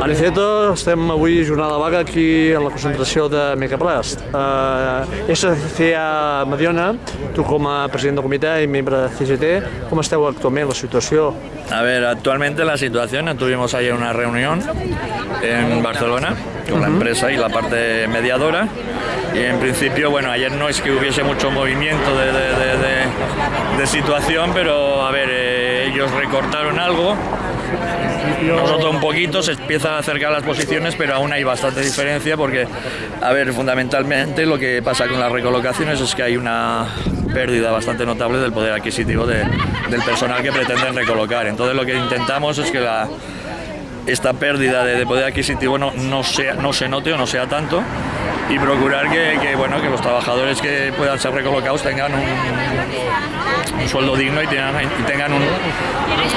Aniceto, estem avui jornada de vaga aquí en la concentració de Megaplast. Uh, SCA Mediona, tu com a president del comitè i membre de CGT, com esteu actualment la situació? A ver, actualmente la situación, tuvimos ayer una reunión en Barcelona con la empresa y la parte mediadora y en principio, bueno, ayer no es que hubiese mucho movimiento de, de, de, de situación, pero a ver, eh, ellos recortaron algo, nosotros un poquito, se empiezan a acercar las posiciones, pero aún hay bastante diferencia porque, a ver, fundamentalmente lo que pasa con las recolocaciones es que hay una pérdida bastante notable del poder adquisitivo de, del personal que pretenden recolocar. Entonces lo que intentamos es que la, esta pérdida de, de poder adquisitivo no, no, sea, no se note o no sea tanto. Y procurar que, bueno, que los trabajadores que puedan ser recolocados tengan un, sueldo digno y tengan, y tengan un,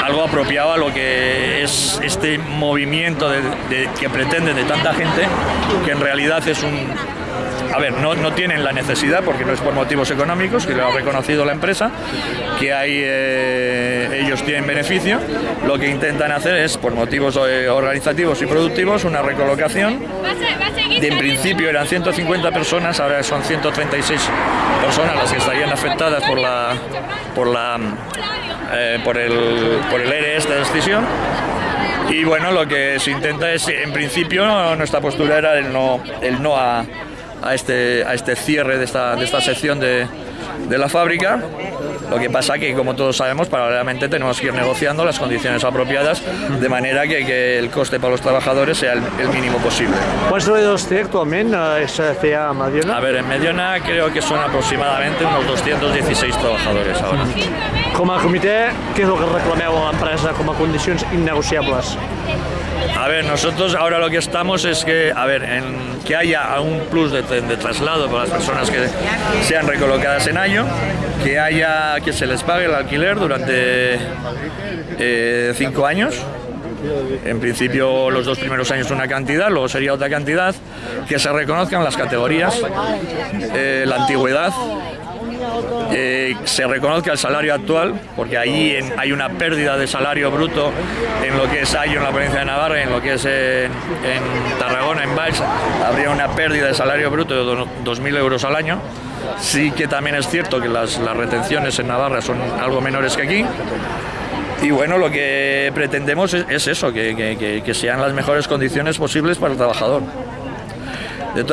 algo apropiado a lo que es este movimiento que pretende de tanta gente, que en realidad es un, a ver, no, no, tienen la necesidad porque no es por motivos económicos, que lo ha reconocido la empresa, que hay, eh, ellos tienen beneficio, lo que intentan hacer es, por motivos eh, organizativos y productivos, una recolocación. De, en principio eran 150 personas, ahora son 136 personas las que estarían afectadas por la por la eh, por el por el ERE esta decisión y bueno lo que se intenta es en principio nuestra postura era el no el no a a este, a este cierre de esta, de esta sección de, de la fábrica. Lo que pasa que, como todos sabemos, paralelamente tenemos que ir negociando las condiciones apropiadas de manera que, que el coste para los trabajadores sea el, el mínimo posible. ¿Cuántos treballadors té actualment a SCA a Mediona? A ver, en Mediona creo que son aproximadamente unos 216 trabajadores ahora. Com a comitè, què és el que reclameu a l'empresa com a condicions innegociables? A ver, nosotros ahora lo que estamos es que, a ver, que haya un plus de, de, traslado para las personas que sean recolocadas en año, que haya que se les pague el alquiler durante eh, cinco años. En principio los dos primeros años una cantidad, luego sería otra cantidad, que se reconozcan las categorías, eh, la antigüedad, eh, se reconozca el salario actual, porque ahí en, hay una pérdida de salario bruto en lo que es Ayo, en la provincia de Navarra, en lo que es en, Tarragona, en Valls, habría una pérdida de salario bruto de 2.000 euros al año. Sí que también es cierto que las, las retenciones en Navarra son algo menores que aquí. Y bueno, lo que pretendemos es, es eso, que, que, que, sean las mejores condiciones posibles para el trabajador. De